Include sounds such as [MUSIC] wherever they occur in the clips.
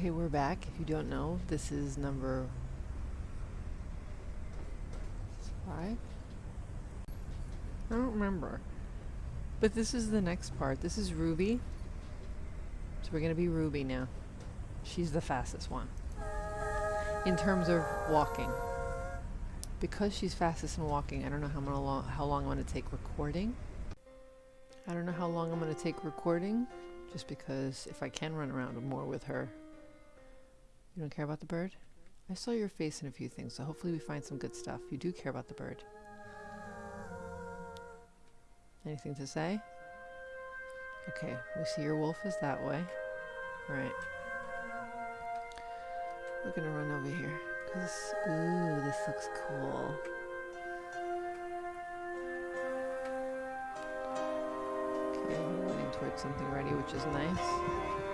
Okay, we're back. If you don't know, this is number five. I don't remember. But this is the next part. This is Ruby. So we're gonna be Ruby now. She's the fastest one. In terms of walking. Because she's fastest in walking, I don't know how, long, how long I'm gonna take recording. I don't know how long I'm gonna take recording, just because if I can run around more with her. You don't care about the bird? I saw your face in a few things, so hopefully we find some good stuff. You do care about the bird. Anything to say? Okay, we see your wolf is that way. Right. We're gonna run over here. Cause, ooh, this looks cool. Okay, we're running towards something ready, which is nice.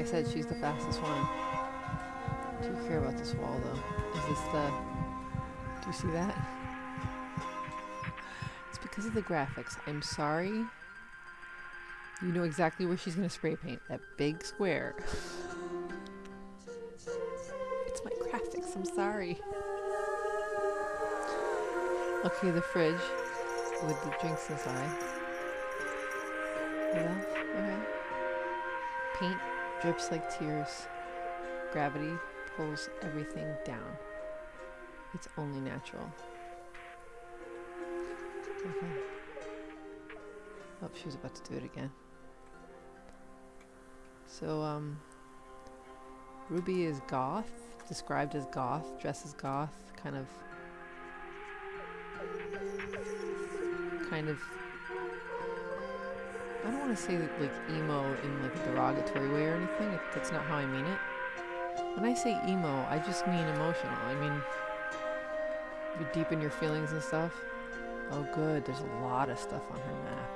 I said, she's the fastest one. Do you care about this wall, though? Is this the... Do you see that? It's because of the graphics. I'm sorry. You know exactly where she's going to spray paint. That big square. it's my graphics. I'm sorry. Okay, the fridge with the drinks inside. What? Okay. Paint drips like tears. Gravity pulls everything down. It's only natural. Okay. Oh, she was about to do it again. So, um, Ruby is goth, described as goth, dresses goth, kind of, kind of, I don't want to say that, like emo in like a derogatory way or anything, that's not how I mean it. When I say emo, I just mean emotional. I mean, you deep in your feelings and stuff. Oh good, there's a lot of stuff on her map.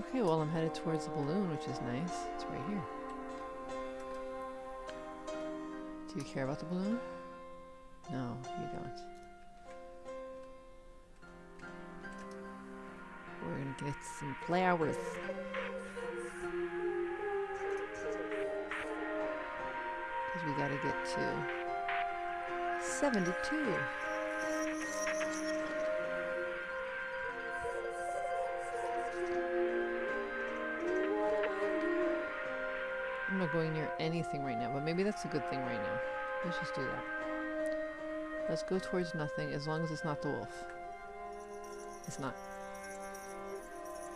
Okay, well I'm headed towards the balloon, which is nice. It's right here. Do you care about the balloon? No, you don't. We're gonna get some flowers. Because we gotta get to 72. I'm not going near anything right now, but maybe that's a good thing right now. Let's just do that. Let's go towards nothing, as long as it's not the wolf. It's not.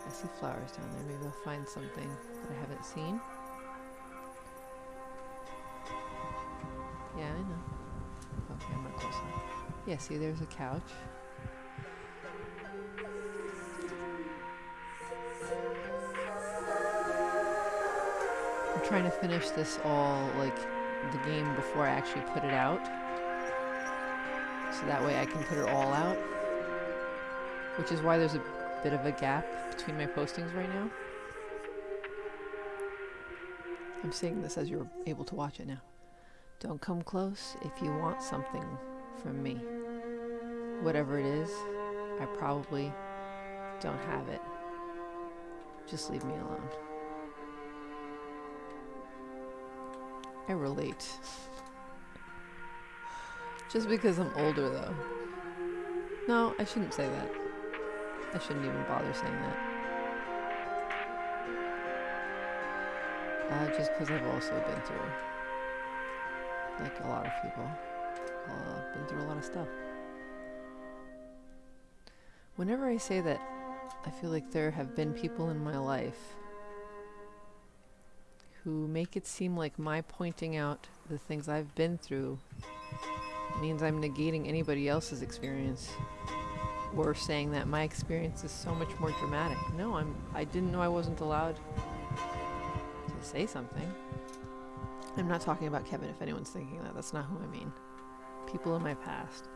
I see flowers down there. Maybe I'll find something that I haven't seen. Yeah, I know. Okay, I'm not close enough. Yeah, see, there's a couch. I'm trying to finish this all, like, the game before I actually put it out. So that way I can put it all out. Which is why there's a bit of a gap between my postings right now. I'm saying this as you're able to watch it now. Don't come close if you want something from me. Whatever it is, I probably don't have it. Just leave me alone. I relate. Just because I'm older though. No, I shouldn't say that. I shouldn't even bother saying that. Uh, just because I've also been through, like a lot of people, uh, I've been through a lot of stuff. Whenever I say that, I feel like there have been people in my life who make it seem like my pointing out the things I've been through means I'm negating anybody else's experience or saying that my experience is so much more dramatic. No, I'm I didn't know I wasn't allowed to say something. I'm not talking about Kevin if anyone's thinking that. That's not who I mean. People in my past.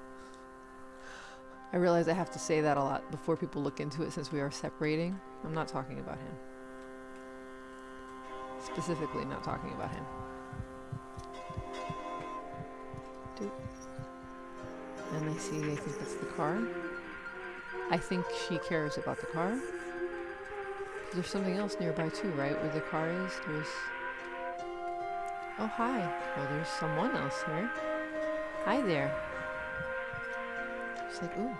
I realize I have to say that a lot before people look into it since we are separating. I'm not talking about him. Specifically not talking about him. And I see, I think that's the car. I think she cares about the car. There's something else nearby too, right? Where the car is, there's... Oh, hi. Well, there's someone else here. Hi there. She's like, ooh.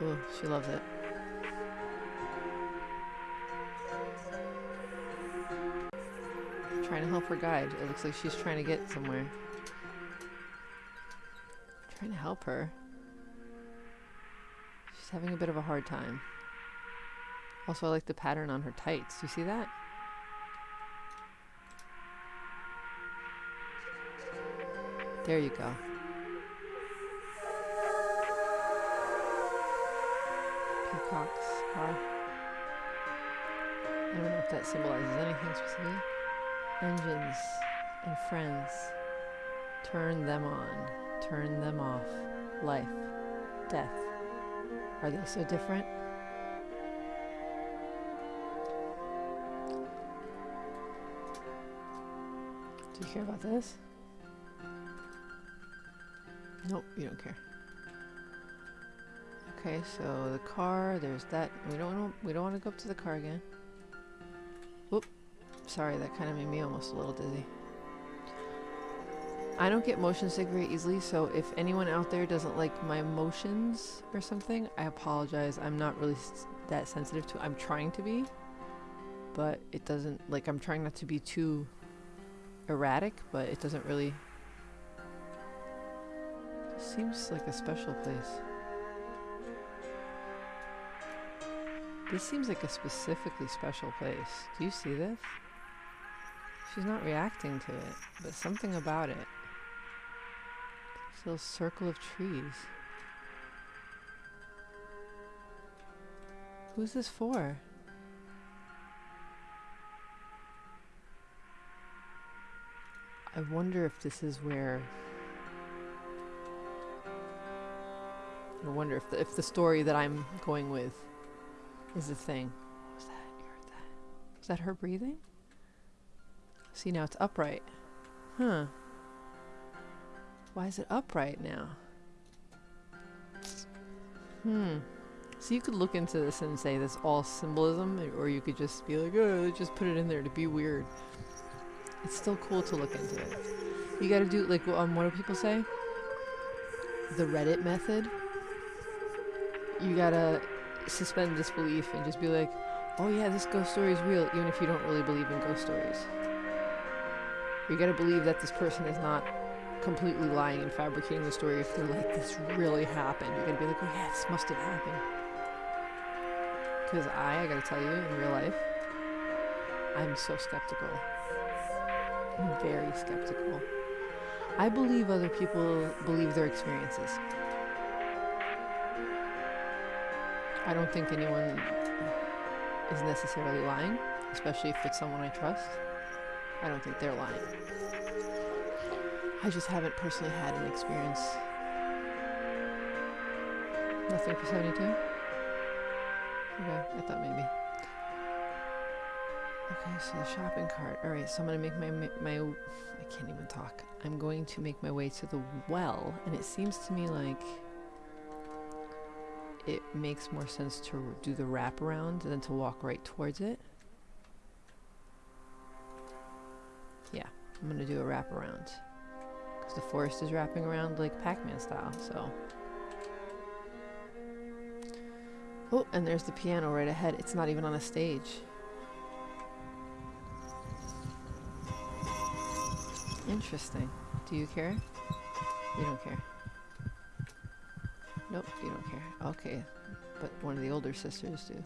[GASPS] ooh, she loves it. Trying to help her guide. It looks like she's trying to get somewhere. Trying to help her. Having a bit of a hard time. Also, I like the pattern on her tights. You see that? There you go. Peacock's. I don't know if that symbolizes anything specific. Engines and friends. Turn them on. Turn them off. Life. Death. Are they so different? Do you care about this? Nope, you don't care. Okay, so the car, there's that. We don't want we don't want to go up to the car again. Whoop. Sorry, that kind of made me almost a little dizzy. I don't get motion sick very easily, so if anyone out there doesn't like my motions or something, I apologize. I'm not really that sensitive to I'm trying to be, but it doesn't like I'm trying not to be too erratic, but it doesn't really Seems like a special place. This seems like a specifically special place. Do you see this? She's not reacting to it, but something about it. Little circle of trees. Who's this for? I wonder if this is where I wonder if the, if the story that I'm going with is a thing. Was that? You heard that? Was that her breathing? See, now it's upright. Huh. Why is it upright now? Hmm. So you could look into this and say that's all symbolism, or you could just be like, oh, just put it in there to be weird. It's still cool to look into it. You gotta do, like, um, what do people say? The Reddit method you gotta suspend disbelief and just be like, oh yeah, this ghost story is real, even if you don't really believe in ghost stories. You gotta believe that this person is not completely lying and fabricating the story if they're like, this really happened. You're gonna be like, oh yeah, this must have happened. Because I, I gotta tell you, in real life, I'm so skeptical. I'm very skeptical. I believe other people believe their experiences. I don't think anyone is necessarily lying, especially if it's someone I trust. I don't think they're lying. I just haven't personally had an experience. Nothing for 72? Okay, I thought maybe. Okay, so the shopping cart. Alright, so I'm gonna make my, my, I can't even talk. I'm going to make my way to the well, and it seems to me like it makes more sense to do the wraparound than to walk right towards it. Yeah, I'm gonna do a wraparound. Because the forest is wrapping around like Pac-Man style, so. Oh, and there's the piano right ahead. It's not even on a stage. Interesting. Do you care? You don't care. Nope, you don't care. Okay, but one of the older sisters do.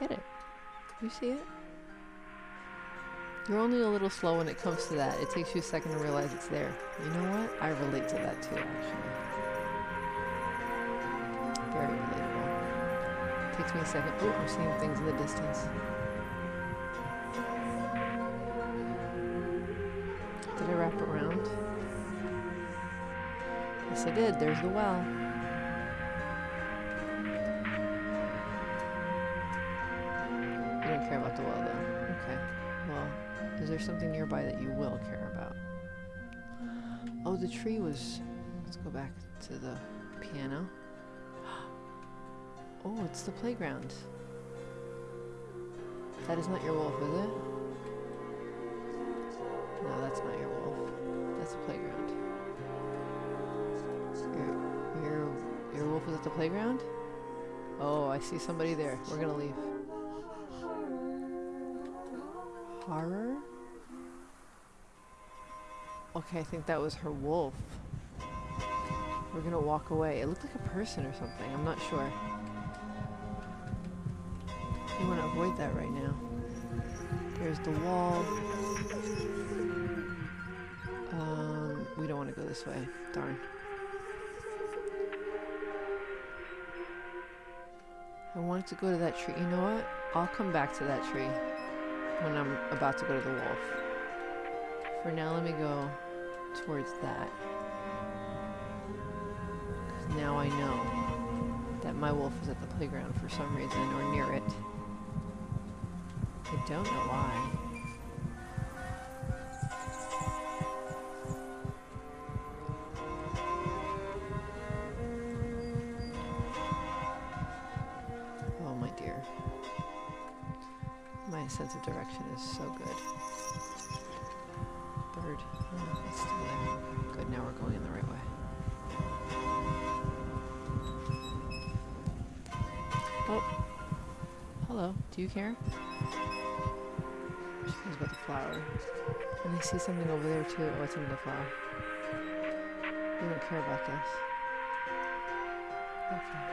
Get it? You see it? You're only a little slow when it comes to that. It takes you a second to realize it's there. You know what? I relate to that too, actually. Very relatable. Takes me a second. Oh, I'm seeing things in the distance. Did I wrap around? Yes, I did. There's the well. Is there something nearby that you will care about? Oh, the tree was... Let's go back to the piano. [GASPS] Oh, it's the playground. That is not your wolf, is it? No, that's not your wolf. That's the playground. Your, your, your wolf is at the playground? Oh, I see somebody there. We're gonna leave. Horror? Okay, I think that was her wolf. We're gonna walk away. It looked like a person or something. I'm not sure. We want to avoid that right now. There's the wall. Um, we don't want to go this way. Darn. I wanted to go to that tree. You know what? I'll come back to that tree when I'm about to go to the wolf. For now, let me go towards that. now I know that my wolf is at the playground for some reason or near it. I don't know why. Oh my dear. My sense of direction is so good. Do you care? She cares about the flower. And I see something over there too. Oh, it's the flower. You don't care about this. Okay.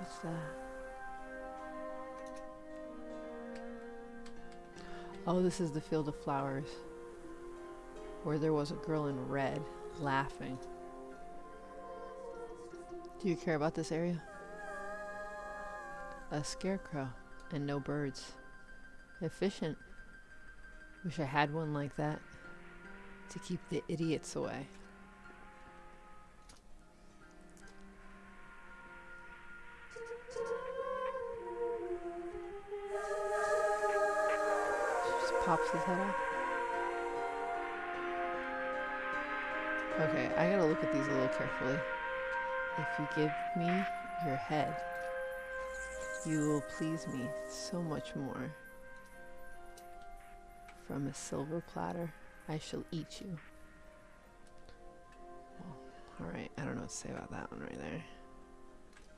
What's that? Oh, this is the field of flowers. Where there was a girl in red laughing. Do you care about this area? A scarecrow and no birds. Efficient. Wish I had one like that to keep the idiots away. Just pops his head off. Okay, I gotta look at these a little carefully. If you give me your head, you will please me so much more. From a silver platter, I shall eat you. Well, alright, I don't know what to say about that one right there.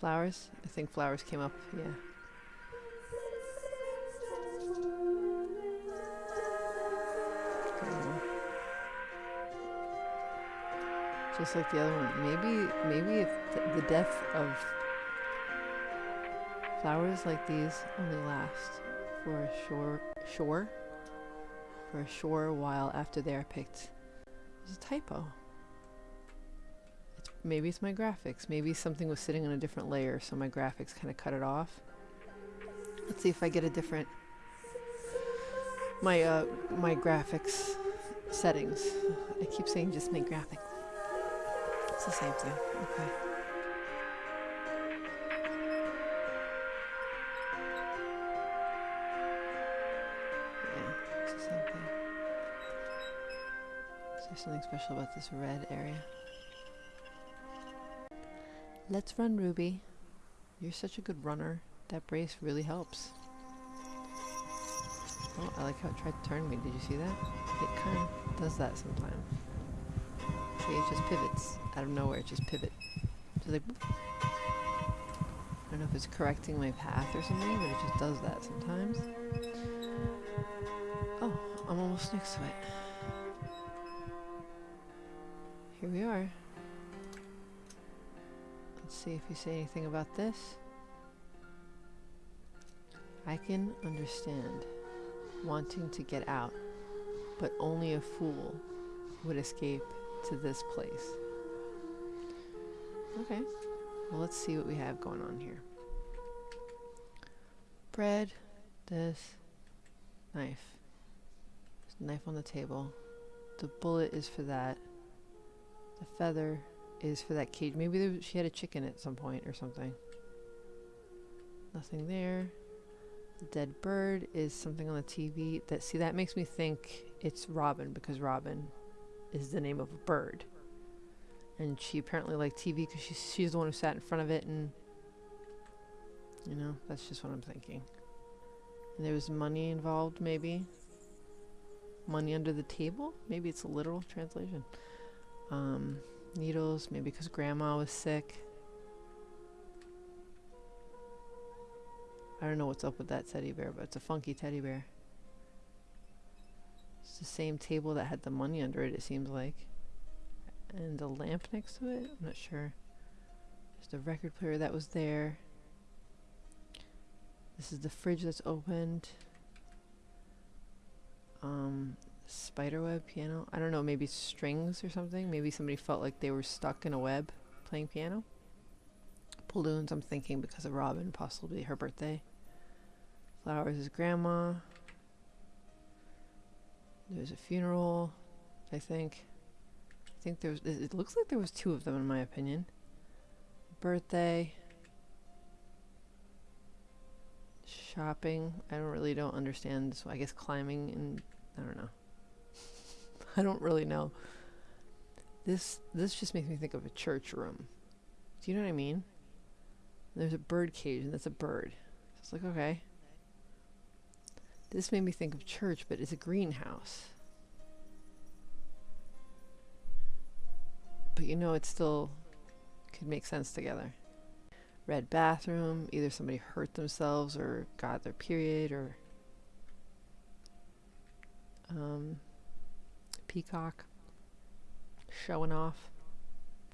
Flowers? I think flowers came up, yeah. Just like the other one. Maybe, maybe the death of flowers like these only last for a short, shore, for a short while after they are picked. There's a typo. It's, maybe it's my graphics. Maybe something was sitting on a different layer, so my graphics kind of cut it off. Let's see if I get a different my uh my graphics settings. I keep saying just my graphics. It's the same thing. Okay. Yeah, it's the same thing. Is there something special about this red area? Let's run, Ruby. You're such a good runner. That brace really helps. Oh, I like how it tried to turn me. Did you see that? It kind of does that sometimes. See, it just pivots out of nowhere. It just pivot. Just like. I don't know if it's correcting my path or something, but it just does that sometimes. Oh, I'm almost next to it. Here we are. Let's see if you say anything about this. I can understand wanting to get out, but only a fool would escape to this place. Okay, well, let's see what we have going on here. Bread, this, knife. There's a knife on the table. The bullet is for that. The feather is for that cage. Maybe there, she had a chicken at some point or something. Nothing there. The dead bird is something on the TV. That see that makes me think it's Robin because Robin is the name of a bird, and she apparently liked TV because she's she's the one who sat in front of it and You know, that's just what I'm thinking. And there was money involved, maybe. Money under the table? Maybe it's a literal translation. Um, needles, maybe because grandma was sick. I don't know what's up with that teddy bear, but it's a funky teddy bear. It's the same table that had the money under it, it seems like. And the lamp next to it? I'm not sure. There's the record player that was there. This is the fridge that's opened. Um, spiderweb piano. I don't know, maybe strings or something. Maybe somebody felt like they were stuck in a web playing piano. Balloons, I'm thinking because of Robin, possibly her birthday. Flowers is grandma. There's a funeral, I think. I think there's, it looks like there was two of them in my opinion. Birthday. Shopping. I don't really don't understand this. I guess climbing and I don't know. [LAUGHS] I don't really know. This this just makes me think of a church room. Do you know what I mean? There's a bird cage and that's a bird. So it's like okay. This made me think of church, but it's a greenhouse. But you know, it still could make sense together. Red bathroom, either somebody hurt themselves or got their period or um, peacock showing off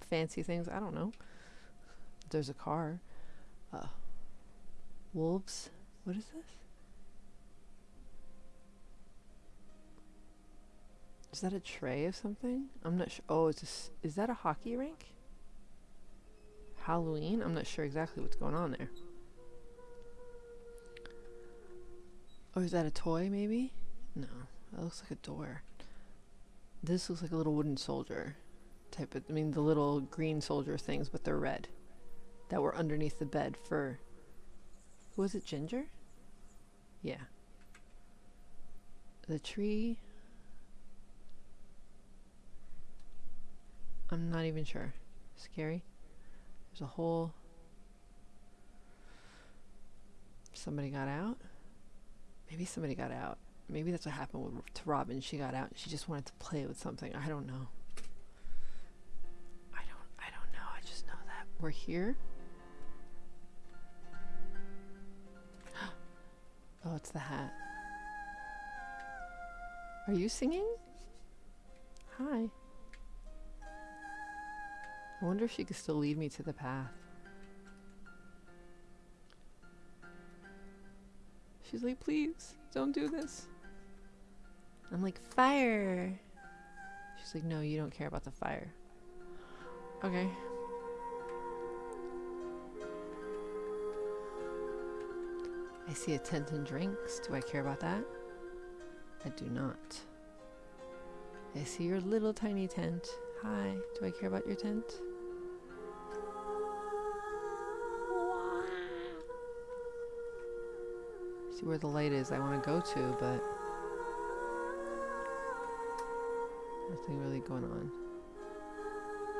fancy things. I don't know. There's a car. Uh, wolves. What is this? Is that a tray of something? I'm not sure. Oh, it's a, is that a hockey rink? Halloween? I'm not sure exactly what's going on there. Or is that a toy, maybe? No, that looks like a door. This looks like a little wooden soldier type of, I mean, the little green soldier things, but they're red. That were underneath the bed for, was it Ginger? Yeah. The tree, I'm not even sure. Scary. There's a hole. Somebody got out? Maybe somebody got out. Maybe that's what happened with, to Robin. She got out. She just wanted to play with something. I don't know. I don't. I don't know. I just know that we're here. [GASPS] oh, it's the hat. Are you singing? Hi. I wonder if she could still lead me to the path. She's like, please, don't do this. I'm like, fire. She's like, no, you don't care about the fire. Okay. I see a tent and drinks. Do I care about that? I do not. I see your little tiny tent. Hi, do I care about your tent? See where the light is I want to go to, but nothing really going on.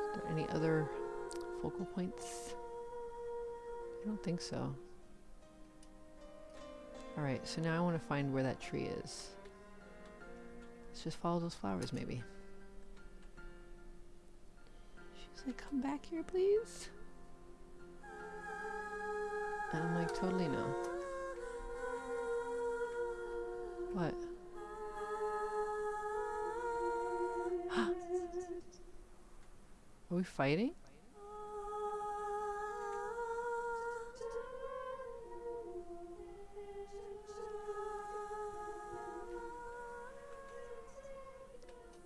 Is there any other focal points? I don't think so. Alright, so now I want to find where that tree is. Let's just follow those flowers, maybe. She's like, come back here, please? And I'm like, totally no. What? [GASPS] Are we fighting?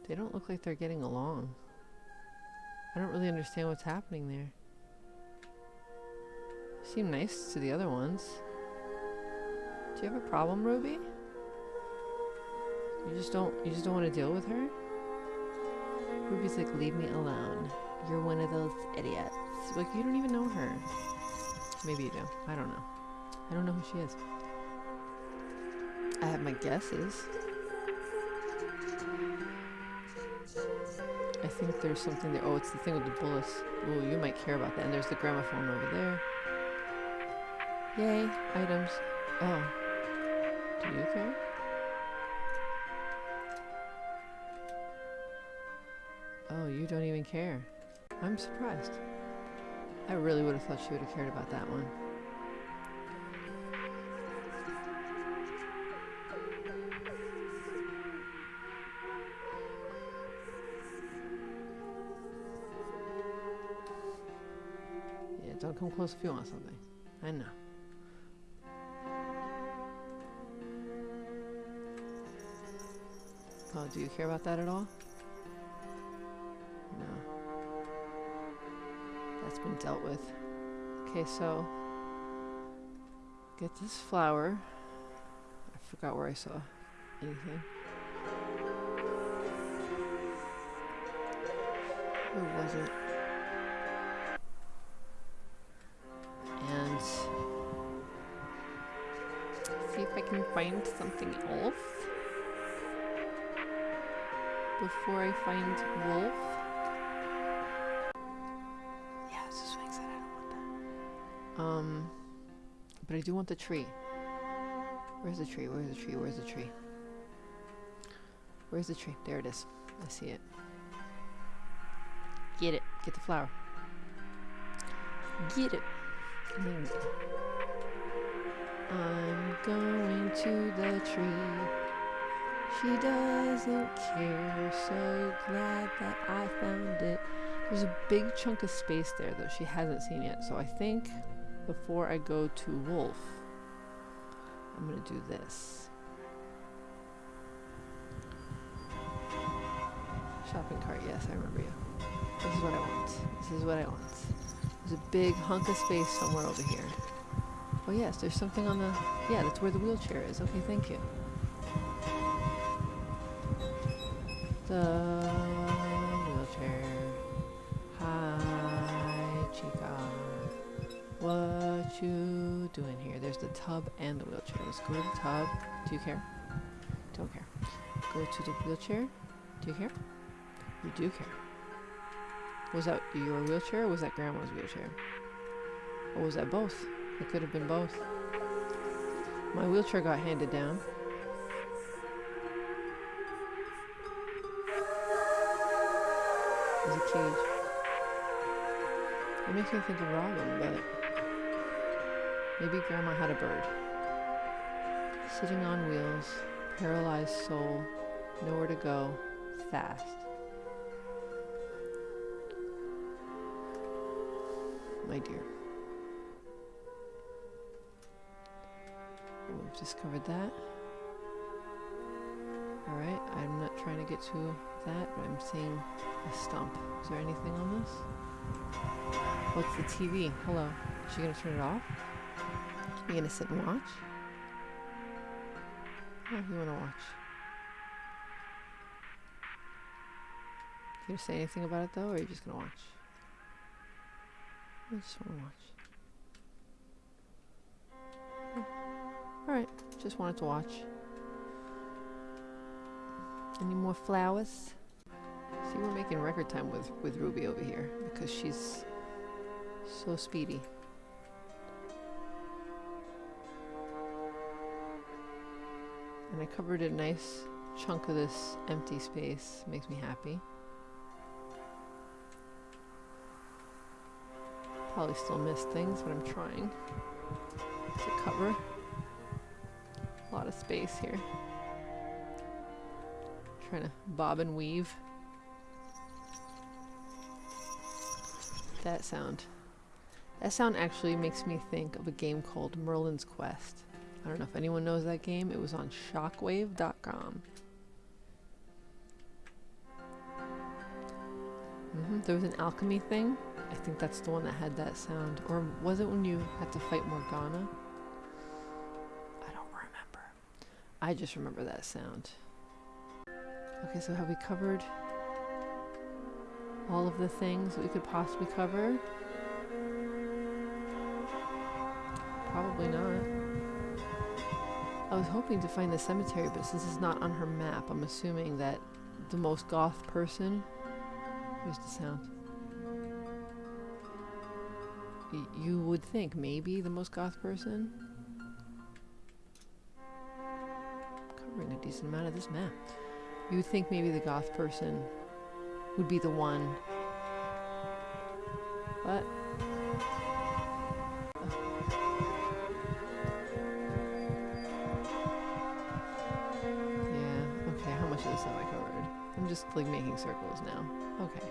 They don't look like they're getting along. I don't really understand what's happening there. Seem nice to the other ones. Do you have a problem, Ruby? You just don't you just don't want to deal with her? Ruby's like, leave me alone. You're one of those idiots. Like you don't even know her. Maybe you do. I don't know. I don't know who she is. I have my guesses. I think there's something there. Oh, it's the thing with the bullets. Oh, you might care about that. And there's the gramophone over there. Yay, items. Oh. Do you care? Even care. I'm surprised. I really would have thought she would have cared about that one. Yeah, don't come close if you want something. I know. Oh, do you care about that at all? Been dealt with. Okay, so get this flower. I forgot where I saw anything. Where was it? And see if I can find something else before I find wolf. Um, but I do want the tree. Where's the tree? Where's the tree? Where's the tree? Where's the tree? There it is. I see it. Get it. Get the flower. Get it. There. I'm going to the tree. She doesn't care. So glad that I found it. There's a big chunk of space there that she hasn't seen yet. So I think before I go to Wolf, I'm going to do this. Shopping cart, yes, I remember you. This is what I want. This is what I want. There's a big hunk of space somewhere over here. Oh yes, there's something on the... Yeah, that's where the wheelchair is. Okay, thank you. The you doing here? There's the tub and the wheelchair. Let's go to the tub. Do you care? Don't care. Go to the wheelchair. Do you care? You do care. Was that your wheelchair was that grandma's wheelchair? Or was that both? It could have been both. My wheelchair got handed down. There's a cage. It makes me think of Robin, but maybe Grandma had a bird. Sitting on wheels, paralyzed soul, nowhere to go, fast. My dear. We've discovered that. Alright, I'm not trying to get to that, but I'm seeing a stump. Is there anything on this? What's the TV? Hello. Is she gonna turn it off? You gonna sit and watch? You wanna watch? You gonna say anything about it though, or are you just gonna watch? I just wanna watch. Alright, just wanted to watch. Any more flowers? See, we're making record time with, with Ruby over here because she's so speedy. And I covered a nice chunk of this empty space. Makes me happy. Probably still miss things, but I'm trying to cover a lot of space here. Trying to bob and weave. That sound. That sound actually makes me think of a game called Merlin's Quest. I don't know if anyone knows that game. It was on shockwave.com. Mm -hmm. There was an alchemy thing. I think that's the one that had that sound. Or was it when you had to fight Morgana? I don't remember. I just remember that sound. Okay, so have we covered all of the things we could possibly cover? Probably not. I was hoping to find the cemetery, but since it's not on her map, I'm assuming that the most goth person... Here's the sound. y- you would think maybe the most goth person. Covering a decent amount of this map. You would think maybe the goth person would be the one. But. Like making circles now. Okay.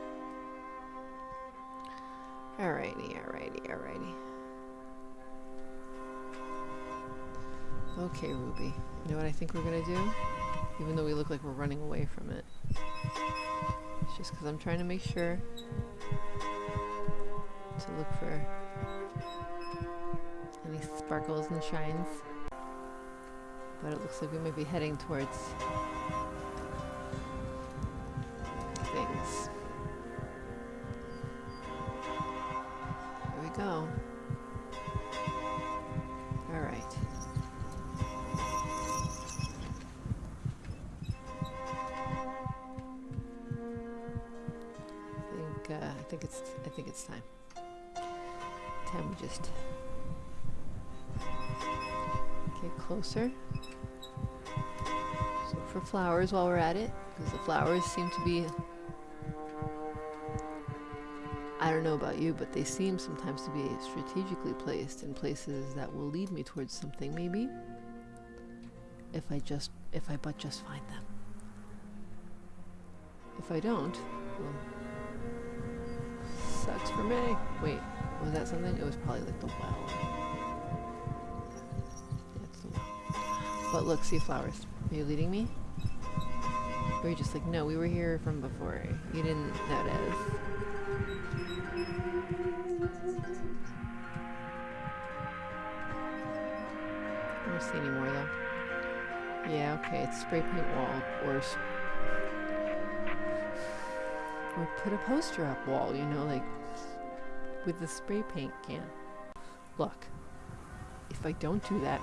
Alrighty, alrighty, alrighty. Okay, Ruby. You know what I think we're gonna do? Even though we look like we're running away from it. It's just because I'm trying to make sure to look for any sparkles and shines. But it looks like we might be heading towards think I think it's I think it's time. Time we just get closer. So for flowers while we're at it, because the flowers seem to be. I don't know about you, but they seem sometimes to be strategically placed in places that will lead me towards something, maybe. If I just, if I but just find them. If I don't, well, for me. Wait, was that something? It was probably like the well. It's the well. But look, see flowers. Are you leading me? Or are you just like, no, we were here from before. You didn't notice. I don't see any more though. Yeah, okay, it's spray paint wall or or put a poster up wall, you know, like with the spray paint can. Look, if I don't do that,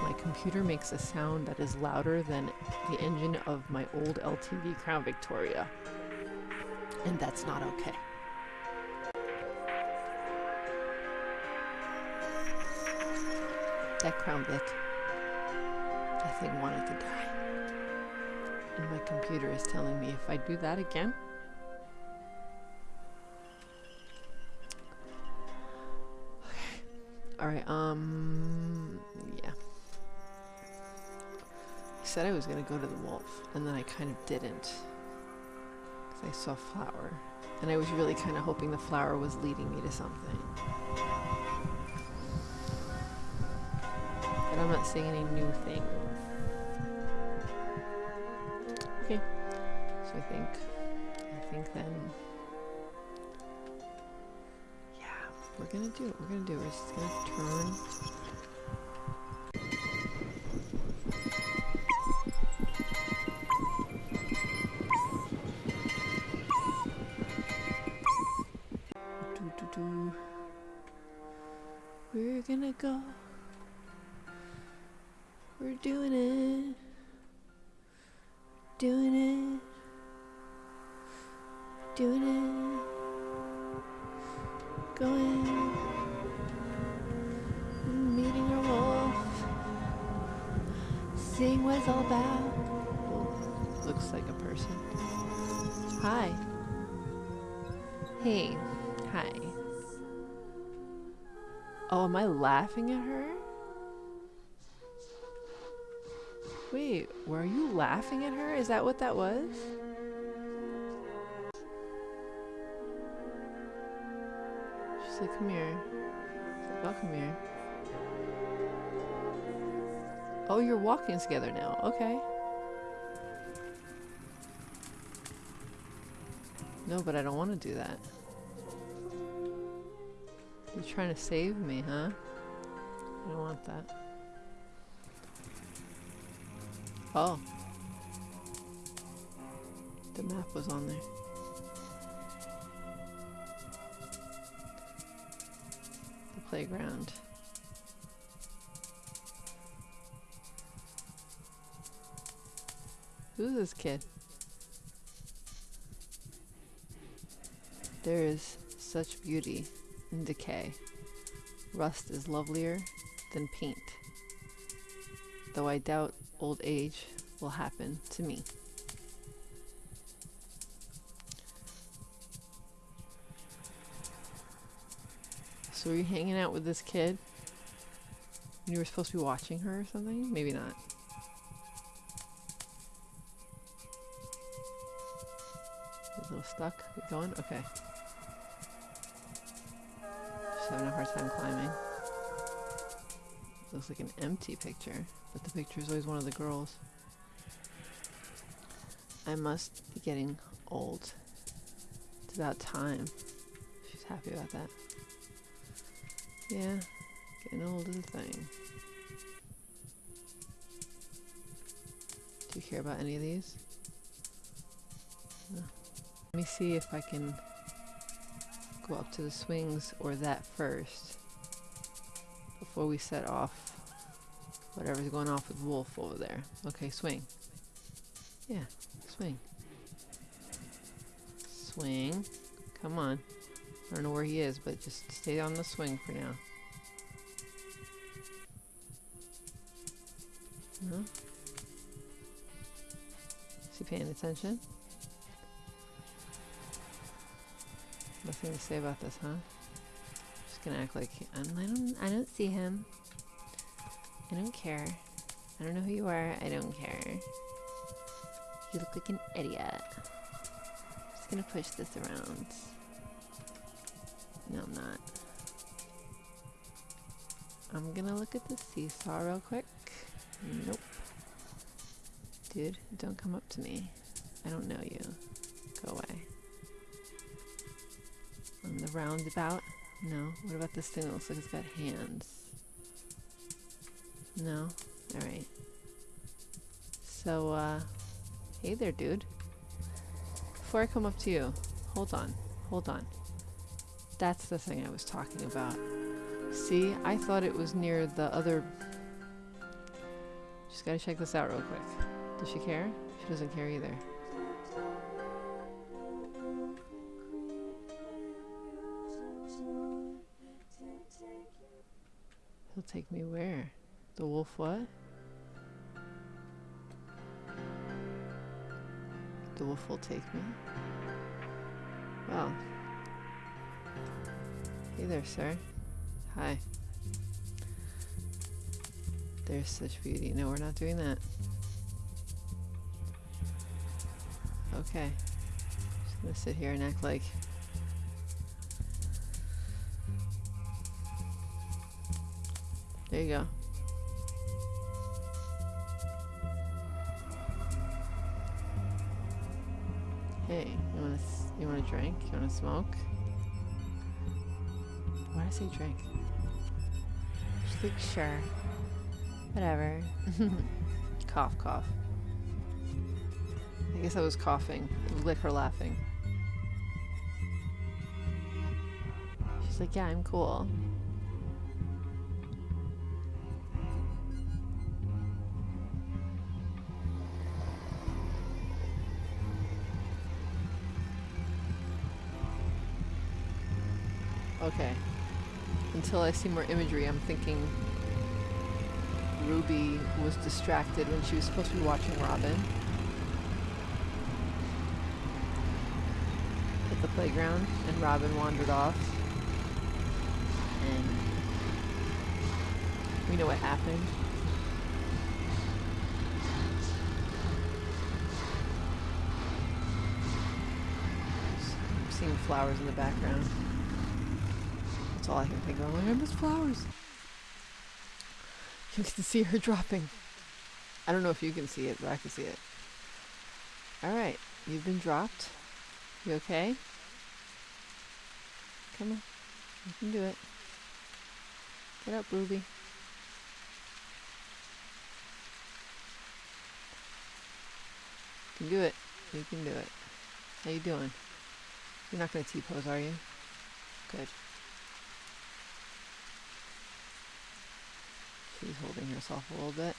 my computer makes a sound that is louder than the engine of my old LTD Crown Victoria. And that's not okay. That Crown Vic, that thing wanted to die. And my computer is telling me if I do that again, Alright, um, yeah. I said I was gonna go to the wolf, and then I kind of didn't. Because I saw flower. And I was really kind of hoping the flower was leading me to something. But I'm not seeing any new things. Okay. So I think, I think then we're gonna do it. We're gonna do it. We're just gonna turn. Do, do, do. We're gonna go. We're doing it. Doing it. Doing it going what all about. Looks like a person. Hi. Hey. Hi. Oh am i laughing at her? Wait were you laughing at her? Is that what that was? She's like, come here. She's like, I'll come here. Oh, you're walking together now. Okay. No, but I don't want to do that. You're trying to save me, huh? I don't want that. Oh. The map was on there. The playground. Who's this kid? There is such beauty in decay. Rust is lovelier than paint. Though I doubt old age will happen to me. So were you hanging out with this kid? You were supposed to be watching her or something? Maybe not. Stuck. Going? Okay. Just having a hard time climbing. Looks like an empty picture, but the picture is always one of the girls. I must be getting old. It's about time. She's happy about that. Yeah, getting old is a thing. Do you care about any of these? Me see if I can go up to the swings or that first before we set off whatever's going off with Wolf over there. Okay, swing. Yeah, swing. Swing. Come on. I don't know where he is, but just stay on the swing for now. No? Is he paying attention? Nothing to say about this, huh? Just gonna act like I'm, I don't. I don't see him. I don't care. I don't know who you are. I don't care. You look like an idiot. Just gonna push this around. No, I'm not. I'm gonna look at the seesaw real quick. Nope. Dude, don't come up to me. I don't know you. Go away. On the roundabout? No. What about this thing that looks like it's got hands? No? Alright. So, uh, hey there, dude. Before I come up to you, hold on. Hold on. That's the thing I was talking about. See, I thought it was near the other... Just gotta check this out real quick. Does she care? She doesn't care either. He'll take me where? The wolf what? The wolf will take me? Well. Hey there, sir. Hi. There's such beauty. No, we're not doing that. Okay. Just gonna sit here and act like you go. Hey, you want to you want to drink? You want to smoke? Why did I say drink? She's like, sure. Whatever. [LAUGHS] cough, cough. I guess I was coughing. Her laughing. She's like, yeah, I'm cool. Okay. Until I see more imagery, I'm thinking Ruby was distracted when she was supposed to be watching Robin. At the playground, and Robin wandered off. And we know what happened. I'm seeing flowers in the background. All I can think of. I miss flowers. You can see her dropping. I don't know if you can see it, but I can see it. Alright, you've been dropped. You okay? Come on. You can do it. Get up, Ruby. You can do it. You can do it. How you doing? You're not going to T-pose, are you? Good. She's holding herself a little bit.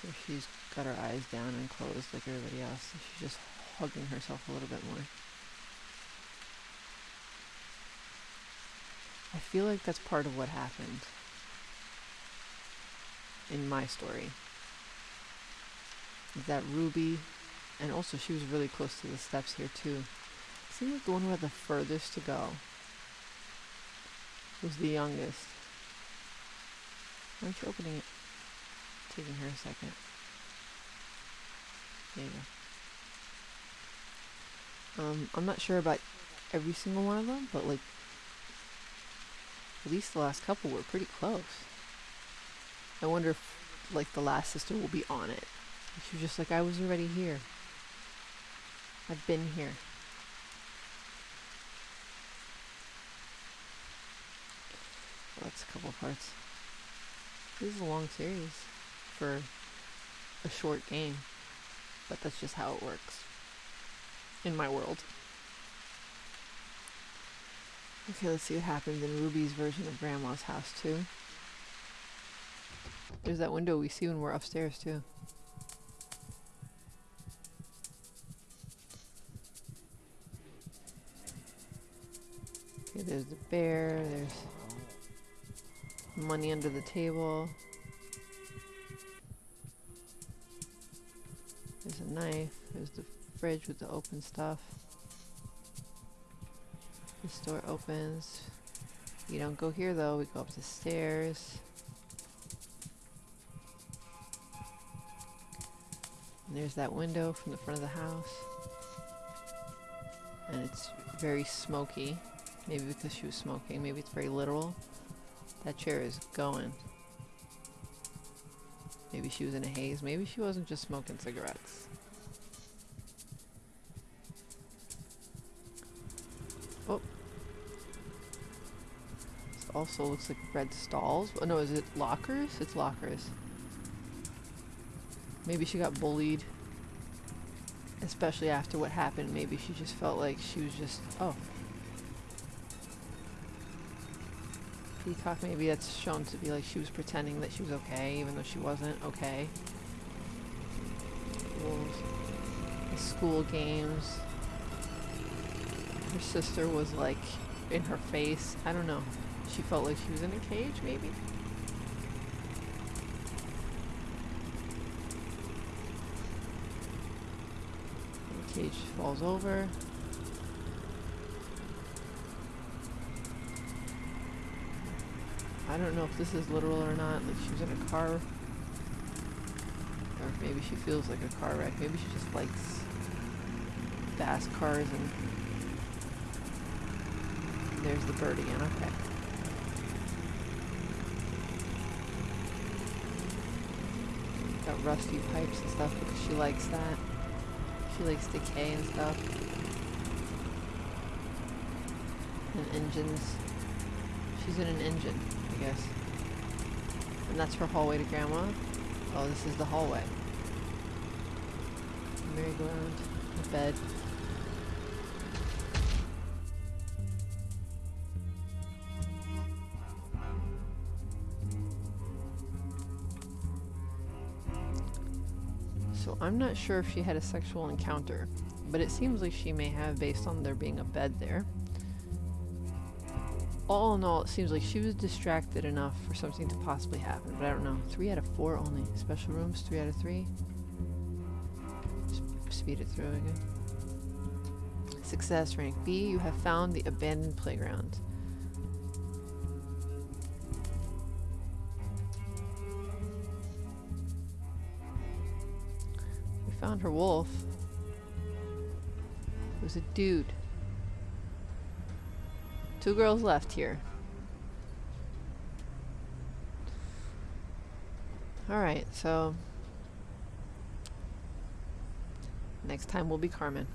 Sure she's got her eyes down and closed like everybody else. She's just hugging herself a little bit more. I feel like that's part of what happened in my story. That Ruby, and also she was really close to the steps here too. Seems like the one who had the furthest to go was the youngest. Aren't you opening it? Taking her a second. There you go. Um, I'm not sure about every single one of them, but like at least the last couple were pretty close. I wonder if like the last sister will be on it. She was just like, I was already here. I've been here. Well, that's a couple parts. This is a long series for a short game, but that's just how it works in my world. Okay, let's see what happens in Ruby's version of Grandma's house too. There's that window we see when we're upstairs too. Okay, there's the bear, there's money under the table. There's a knife, there's the fridge with the open stuff. This door opens. We don't go here though, we go up the stairs. And there's that window from the front of the house. And it's very smoky. Maybe because she was smoking, maybe it's very literal. That chair is going. Maybe she was in a haze, maybe she wasn't just smoking cigarettes. Oh. This also looks like red stalls. Oh no, is it lockers? It's lockers. Maybe she got bullied. Especially after what happened. Maybe she just felt like she was just, oh. Peacock, maybe that's shown to be like she was pretending that she was okay, even though she wasn't okay. School games. Her sister was like in her face. I don't know. She felt like she was in a cage, maybe? Cage falls over. I don't know if this is literal or not. Like she was in a car. Or maybe she feels like a car wreck. Maybe she just likes fast cars and there's the bird again. Okay. Got rusty pipes and stuff because she likes that. She likes decay and stuff. And engines. She's in an engine, guess. And that's her hallway to Grandma. Oh, this is the hallway. Merry-go-round. The bed. So I'm not sure if she had a sexual encounter, but it seems like she may have based on there being a bed there. All in all, it seems like she was distracted enough for something to possibly happen, but I don't know. Three out of four only. Special rooms, three out of three. speed it through again. Success rank B, you have found the abandoned playground. We found her wolf. It was a dude. Two girls left here. Alright, so... Next time will be Carmen.